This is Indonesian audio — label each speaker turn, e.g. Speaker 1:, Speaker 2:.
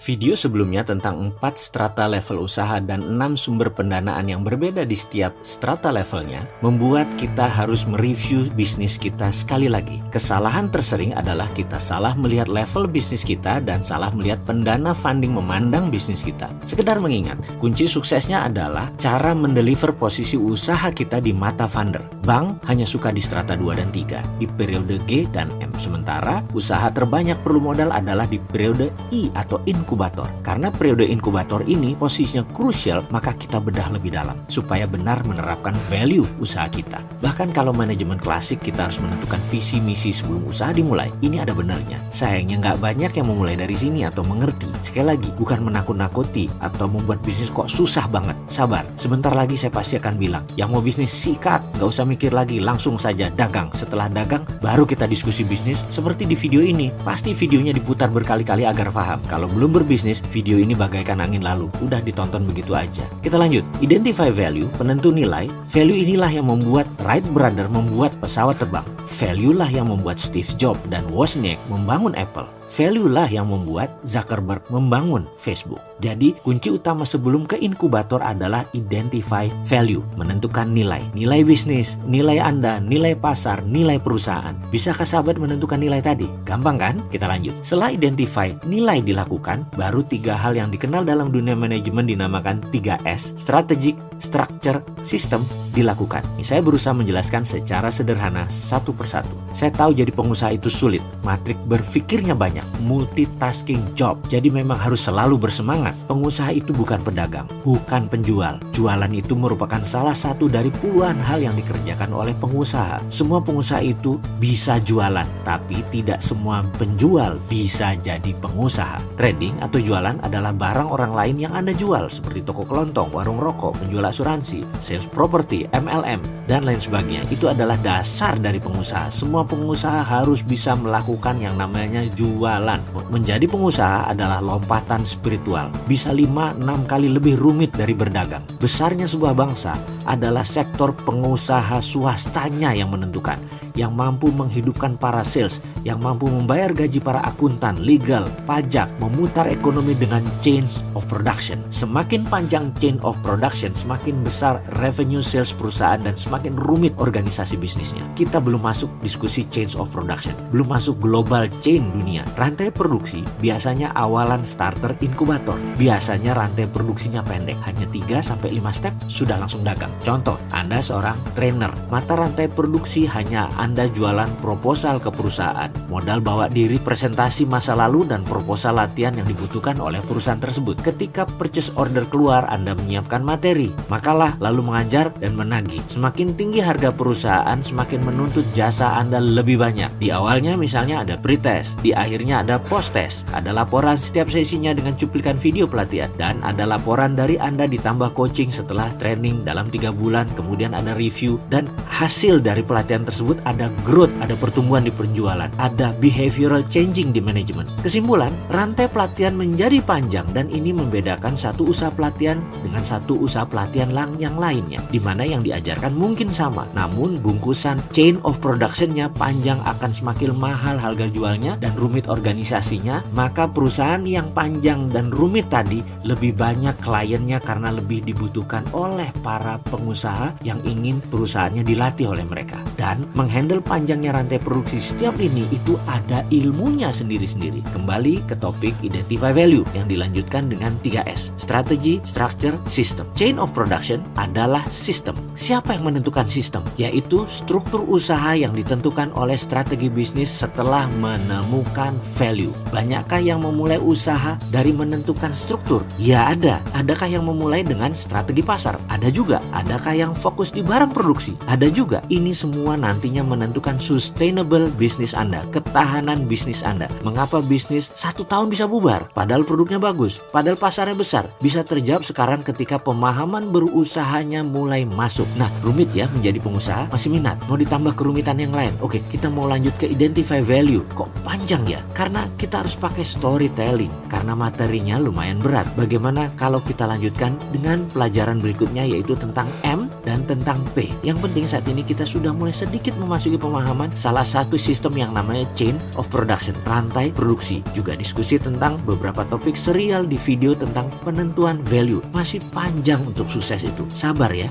Speaker 1: Video sebelumnya tentang 4 strata level usaha dan 6 sumber pendanaan yang berbeda di setiap strata levelnya membuat kita harus mereview bisnis kita sekali lagi. Kesalahan tersering adalah kita salah melihat level bisnis kita dan salah melihat pendana funding memandang bisnis kita. Sekedar mengingat, kunci suksesnya adalah cara mendeliver posisi usaha kita di mata funder. Bank hanya suka di strata 2 dan 3 di periode G dan M. Sementara usaha terbanyak perlu modal adalah di periode I atau in inkubator. Karena periode inkubator ini posisinya krusial, maka kita bedah lebih dalam supaya benar menerapkan value usaha kita. Bahkan kalau manajemen klasik kita harus menentukan visi misi sebelum usaha dimulai. Ini ada benarnya. Sayangnya nggak banyak yang memulai dari sini atau mengerti. Sekali lagi, bukan menakut-nakuti atau membuat bisnis kok susah banget. Sabar, sebentar lagi saya pasti akan bilang, yang mau bisnis sikat, nggak usah mikir lagi, langsung saja dagang. Setelah dagang, baru kita diskusi bisnis seperti di video ini. Pasti videonya diputar berkali-kali agar paham. Kalau belum berbisnis, video ini bagaikan angin lalu. Udah ditonton begitu aja. Kita lanjut. Identify value, penentu nilai. Value inilah yang membuat Wright Brother membuat pesawat terbang. Value lah yang membuat Steve Jobs dan Wozniak membangun Apple. Value lah yang membuat Zuckerberg membangun Facebook. Jadi kunci utama sebelum ke inkubator adalah identify value, menentukan nilai. Nilai bisnis, nilai Anda, nilai pasar, nilai perusahaan. Bisakah sahabat menentukan nilai tadi? Gampang kan? Kita lanjut. Setelah identify nilai dilakukan, baru tiga hal yang dikenal dalam dunia manajemen dinamakan 3S. Strategic, structure, system dilakukan. Ini saya berusaha menjelaskan secara sederhana satu persatu. Saya tahu jadi pengusaha itu sulit, matrik berpikirnya banyak, multitasking job. Jadi memang harus selalu bersemangat. Pengusaha itu bukan pedagang, bukan penjual. Jualan itu merupakan salah satu dari puluhan hal yang dikerjakan oleh pengusaha. Semua pengusaha itu bisa jualan, tapi tidak semua penjual bisa jadi pengusaha. Trading atau jualan adalah barang orang lain yang Anda jual, seperti toko kelontong, warung rokok, penjual asuransi, sales property, MLM, dan lain sebagainya. Itu adalah dasar dari pengusaha. Semua pengusaha harus bisa melakukan yang namanya jualan. Menjadi pengusaha adalah lompatan spiritual. Bisa 5-6 kali lebih rumit dari berdagang. Besarnya sebuah bangsa adalah sektor pengusaha swastanya yang menentukan yang mampu menghidupkan para sales, yang mampu membayar gaji para akuntan, legal, pajak, memutar ekonomi dengan change of production. Semakin panjang chain of production, semakin besar revenue sales perusahaan dan semakin rumit organisasi bisnisnya. Kita belum masuk diskusi change of production, belum masuk global chain dunia. Rantai produksi biasanya awalan starter inkubator. Biasanya rantai produksinya pendek, hanya 3 sampai 5 step sudah langsung dagang. Contoh, Anda seorang trainer, mata rantai produksi hanya anda jualan proposal ke perusahaan, modal bawa diri presentasi masa lalu dan proposal latihan yang dibutuhkan oleh perusahaan tersebut. Ketika purchase order keluar, Anda menyiapkan materi, makalah lalu mengajar dan menagih. Semakin tinggi harga perusahaan, semakin menuntut jasa Anda lebih banyak. Di awalnya misalnya ada pretest, di akhirnya ada post-test, ada laporan setiap sesinya dengan cuplikan video pelatihan, dan ada laporan dari Anda ditambah coaching setelah training dalam tiga bulan, kemudian ada review, dan hasil dari pelatihan tersebut ada growth, ada pertumbuhan di penjualan, ada behavioral changing di manajemen. Kesimpulan, rantai pelatihan menjadi panjang dan ini membedakan satu usaha pelatihan dengan satu usaha pelatihan lang yang lainnya, di mana yang diajarkan mungkin sama, namun bungkusan chain of productionnya panjang akan semakin mahal harga jualnya dan rumit organisasinya, maka perusahaan yang panjang dan rumit tadi lebih banyak kliennya karena lebih dibutuhkan oleh para pengusaha yang ingin perusahaannya dilatih oleh mereka dan menghandle handle panjangnya rantai produksi setiap ini itu ada ilmunya sendiri-sendiri. Kembali ke topik identify value yang dilanjutkan dengan 3S. Strategi, structure, system. Chain of production adalah sistem. Siapa yang menentukan sistem? Yaitu struktur usaha yang ditentukan oleh strategi bisnis setelah menemukan value. Banyakkah yang memulai usaha dari menentukan struktur? Ya ada. Adakah yang memulai dengan strategi pasar? Ada juga. Adakah yang fokus di barang produksi? Ada juga. Ini semua nantinya menentukan sustainable bisnis Anda, ketahanan bisnis Anda. Mengapa bisnis satu tahun bisa bubar? Padahal produknya bagus, padahal pasarnya besar. Bisa terjawab sekarang ketika pemahaman berusahanya mulai masuk. Nah, rumit ya menjadi pengusaha, masih minat. Mau ditambah kerumitan yang lain? Oke, kita mau lanjut ke identify value. Kok panjang ya? Karena kita harus pakai storytelling, karena materinya lumayan berat. Bagaimana kalau kita lanjutkan dengan pelajaran berikutnya yaitu tentang M dan tentang P. Yang penting saat ini kita sudah mulai sedikit memasuki pemahaman salah satu sistem yang namanya chain of production, rantai produksi. Juga diskusi tentang beberapa topik serial di video tentang penentuan value. Masih panjang untuk sukses itu. Sabar ya.